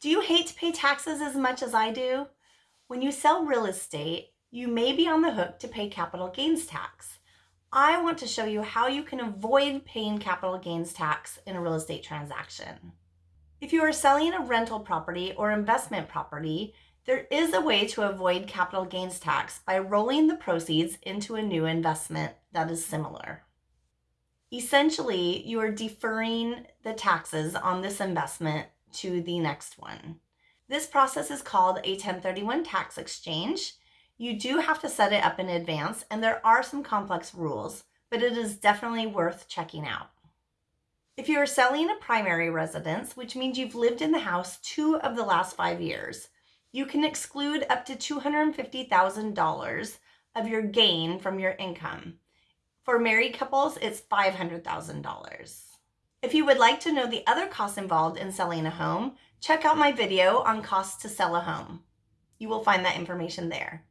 Do you hate to pay taxes as much as I do? When you sell real estate, you may be on the hook to pay capital gains tax. I want to show you how you can avoid paying capital gains tax in a real estate transaction. If you are selling a rental property or investment property, there is a way to avoid capital gains tax by rolling the proceeds into a new investment that is similar. Essentially, you are deferring the taxes on this investment to the next one. This process is called a 1031 tax exchange. You do have to set it up in advance and there are some complex rules, but it is definitely worth checking out. If you are selling a primary residence, which means you've lived in the house two of the last five years, you can exclude up to $250,000 of your gain from your income. For married couples, it's $500,000. If you would like to know the other costs involved in selling a home, check out my video on costs to sell a home. You will find that information there.